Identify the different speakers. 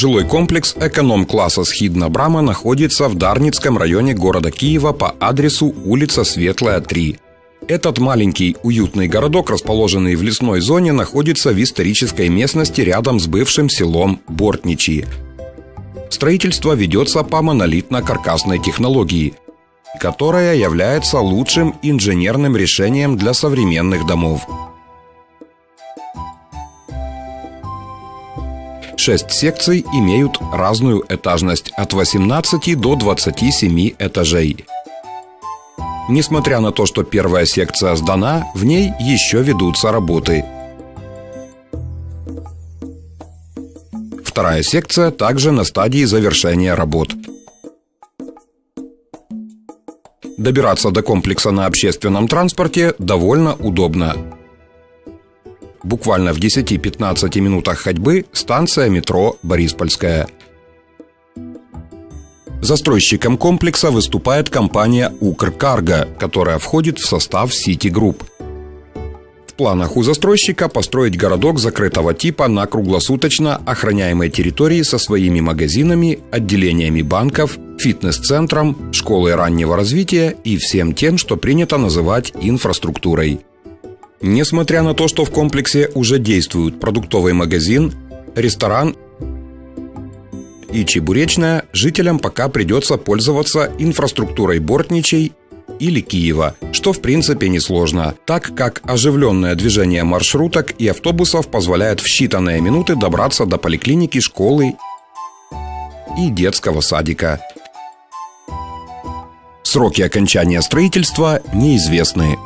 Speaker 1: Жилой комплекс эконом-класса «Схидна Брама» находится в Дарницком районе города Киева по адресу улица Светлая, 3. Этот маленький уютный городок, расположенный в лесной зоне, находится в исторической местности рядом с бывшим селом Бортничи. Строительство ведется по монолитно-каркасной технологии, которая является лучшим инженерным решением для современных домов. Шесть секций имеют разную этажность от 18 до 27 этажей. Несмотря на то, что первая секция сдана, в ней еще ведутся работы. Вторая секция также на стадии завершения работ. Добираться до комплекса на общественном транспорте довольно удобно. Буквально в 10-15 минутах ходьбы станция метро Бориспольская – Застройщиком комплекса выступает компания «Укркарго», которая входит в состав City Group. В планах у застройщика построить городок закрытого типа на круглосуточно охраняемой территории со своими магазинами, отделениями банков, фитнес-центром, школой раннего развития и всем тем, что принято называть инфраструктурой. Несмотря на то, что в комплексе уже действуют продуктовый магазин, ресторан и Чебуречная, жителям пока придется пользоваться инфраструктурой Бортничей или Киева, что в принципе несложно, так как оживленное движение маршруток и автобусов позволяет в считанные минуты добраться до поликлиники, школы и детского садика. Сроки окончания строительства неизвестны.